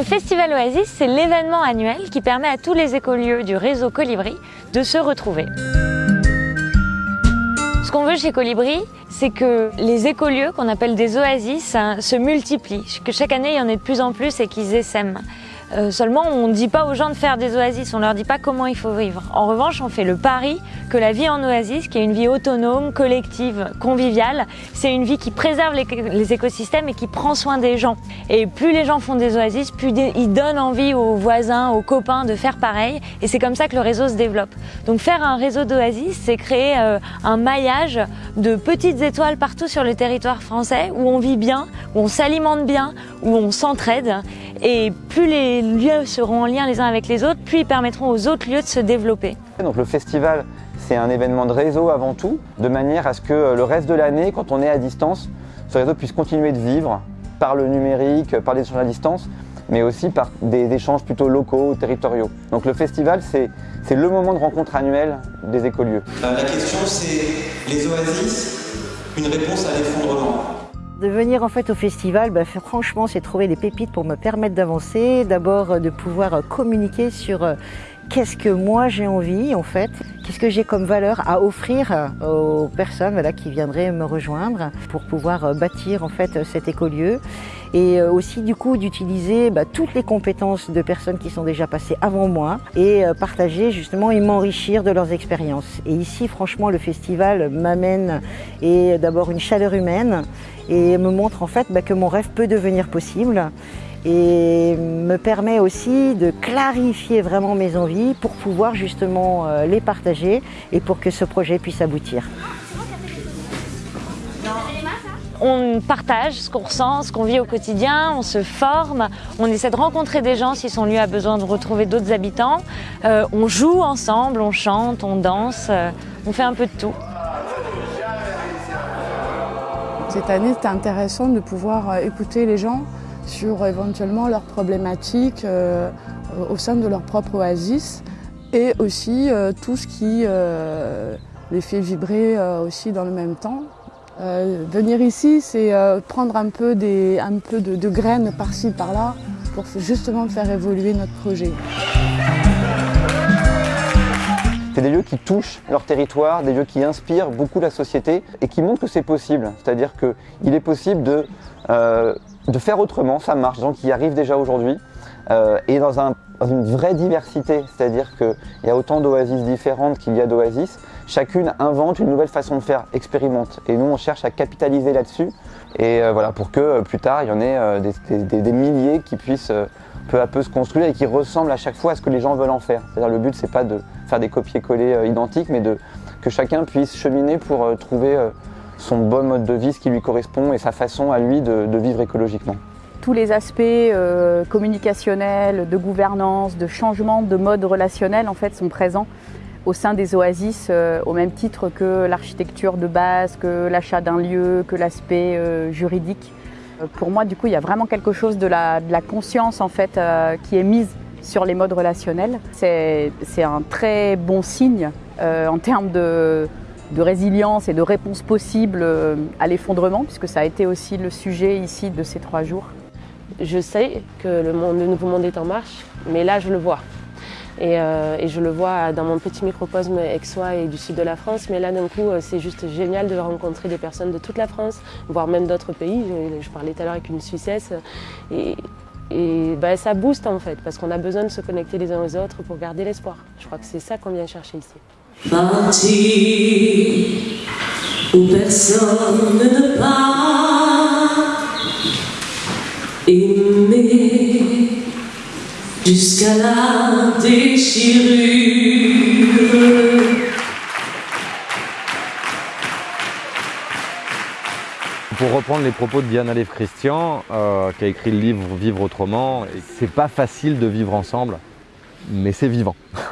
Le Festival Oasis, c'est l'événement annuel qui permet à tous les écolieux du réseau Colibri de se retrouver. Ce qu'on veut chez Colibri, c'est que les écolieux, qu'on appelle des oasis, hein, se multiplient, que chaque année il y en ait de plus en plus et qu'ils essaiment. Euh, seulement, on ne dit pas aux gens de faire des oasis, on leur dit pas comment il faut vivre. En revanche, on fait le pari que la vie en oasis, qui est une vie autonome, collective, conviviale, c'est une vie qui préserve les, écosystèmes et qui prend soin des gens. Et plus les gens font des oasis, plus ils donnent envie aux voisins, aux copains de faire pareil. Et c'est comme ça que le réseau se développe. Donc faire un réseau d'oasis, c'est créer euh, un maillage de petites étoiles partout sur le territoire français où on vit bien, où on s'alimente bien, où on s'entraide. Et plus les lieux seront en lien les uns avec les autres, plus ils permettront aux autres lieux de se développer. Donc le festival, c'est un événement de réseau avant tout, de manière à ce que euh, le reste de l'année, quand on est à distance, ce réseau puisse continuer de vivre par le numérique, par les échanges à distance, mais aussi par des échanges plutôt locaux, territoriaux. Donc le festival, c'est le moment de rencontre annuel des écolieux. Euh, la question, c'est les oasis, une réponse à l'effondrement. De venir en fait au festival, bah, franchement, c'est trouver des pépites pour me permettre d'avancer. D'abord, euh, de pouvoir euh, communiquer sur euh, qu'est-ce que moi j'ai envie en fait, qu'est-ce que j'ai comme valeur à offrir aux personnes voilà, qui viendraient me rejoindre pour pouvoir bâtir en fait cet écolieu et aussi du coup d'utiliser bah, toutes les compétences de personnes qui sont déjà passées avant moi et partager justement et m'enrichir de leurs expériences. Et ici franchement le festival m'amène et d'abord une chaleur humaine et me montre en fait bah, que mon rêve peut devenir possible et me permet aussi de clarifier vraiment mes envies pour pouvoir justement euh, les partager et pour que ce projet puisse aboutir. On partage ce qu'on ressent, ce qu'on vit au quotidien, on se forme, on essaie de rencontrer des gens si son lieu a besoin de retrouver d'autres habitants, euh, on joue ensemble, on chante, on danse, euh, on fait un peu de tout. Cette année, c'était intéressant de pouvoir euh, écouter les gens sur éventuellement leurs problématiques au sein de leur propre oasis et aussi tout ce qui les fait vibrer aussi dans le même temps. Venir ici, c'est prendre un peu, des, un peu de, graines par-ci, par-là pour justement faire évoluer notre projet. C'est des lieux qui touchent leur territoire, des lieux qui inspirent beaucoup la société et qui montrent que c'est possible. C'est-à-dire qu'il est possible de, euh, de faire autrement, ça marche, gens qui y arrivent déjà aujourd'hui, euh, et dans, un, une vraie diversité. C'est-à-dire qu'il y a autant d'oasis différentes qu'il y a d'oasis. Chacune invente une nouvelle façon de faire, expérimente. Et nous, on cherche à capitaliser là-dessus, et euh, voilà, pour que plus tard, il y en ait des, milliers qui puissent peu à peu se construire et qui ressemblent à chaque fois à ce que les gens veulent en faire. C'est-à-dire le but, c'est pas de faire des copier-coller euh, identiques, mais de, que chacun puisse cheminer pour euh, trouver euh, son bon mode de vie, ce qui lui correspond et sa façon à lui de, vivre écologiquement. Tous les aspects communicationnels, de gouvernance, de changement de mode relationnel en fait sont présents au sein des oasis au même titre que l'architecture de base, que l'achat d'un lieu, que l'aspect juridique. Pour moi, du coup, il y a vraiment quelque chose de la, conscience en fait qui est mise sur les modes relationnels. C'est un très bon signe euh, en termes de, résilience et de réponse possible euh, à l'effondrement, puisque ça a été aussi le sujet ici de ces trois jours. Je sais que le, nouveau monde est en marche, mais là je le vois. Euh, et, je le vois dans mon petit microcosme aixois et du sud de la France, mais là d'un coup c'est juste génial de rencontrer des personnes de toute la France, voire même d'autres pays. Je, parlais tout à l'heure avec une Suissesse et, bah, ça booste en fait, parce qu'on a besoin de se connecter les uns aux autres pour garder l'espoir. Je crois que c'est ça qu'on vient chercher ici. Parti où personne ne part, aimer jusqu'à la déchirure. Pour reprendre les propos de Diana Lev Christian, euh, qui a écrit le livre Vivre autrement, c'est pas facile de vivre ensemble, mais c'est vivant.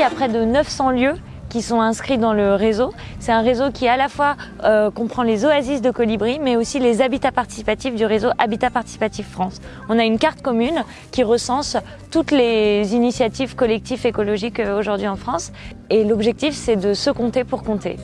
il y a près de 900 lieux qui sont inscrits dans le réseau. C'est un réseau qui à la fois euh, comprend les oasis de colibri, mais aussi les habitats participatifs du réseau Habitat Participatif France. On a une carte commune qui recense toutes les initiatives collectives écologiques euh, aujourd'hui en France. Et l'objectif, c'est de se compter pour compter.